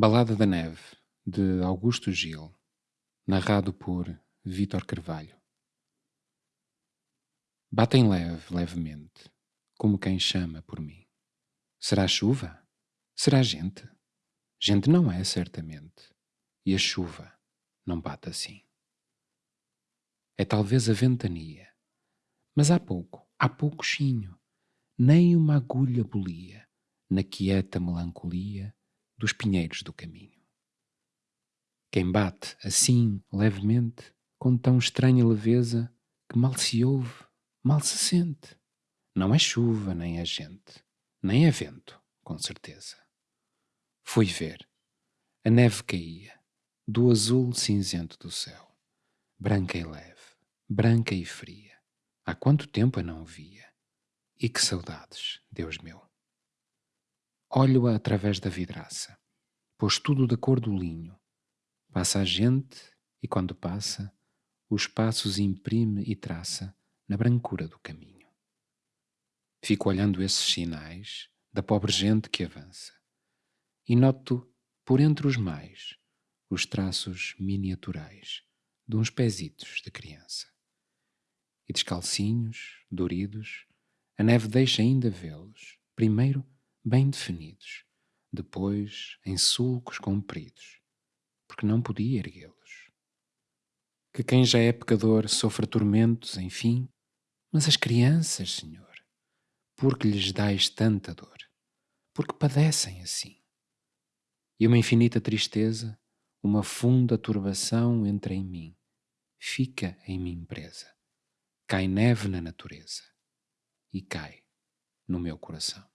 Balada da Neve, de Augusto Gil, narrado por Vítor Carvalho. Batem leve, levemente, como quem chama por mim. Será chuva? Será gente? Gente não é, certamente, e a chuva não bate assim. É talvez a ventania, mas há pouco, há pouco chinho, nem uma agulha bolia na quieta melancolia dos pinheiros do caminho. Quem bate assim, levemente, com tão estranha leveza, que mal se ouve, mal se sente. Não é chuva, nem é gente, nem é vento, com certeza. Fui ver. A neve caía, do azul cinzento do céu, branca e leve, branca e fria. Há quanto tempo a não via? E que saudades, Deus meu! Olho-a através da vidraça, pois tudo da cor do linho. Passa a gente e, quando passa, os passos imprime e traça na brancura do caminho. Fico olhando esses sinais da pobre gente que avança e noto, por entre os mais, os traços miniaturais de uns pezitos de criança. E descalcinhos, doridos, a neve deixa ainda vê-los, primeiro bem definidos, depois em sulcos compridos, porque não podia erguê-los. Que quem já é pecador sofra tormentos, enfim, mas as crianças, Senhor, por que lhes dais tanta dor? Porque padecem assim. E uma infinita tristeza, uma funda turbação entra em mim, fica em mim presa. Cai neve na natureza e cai no meu coração.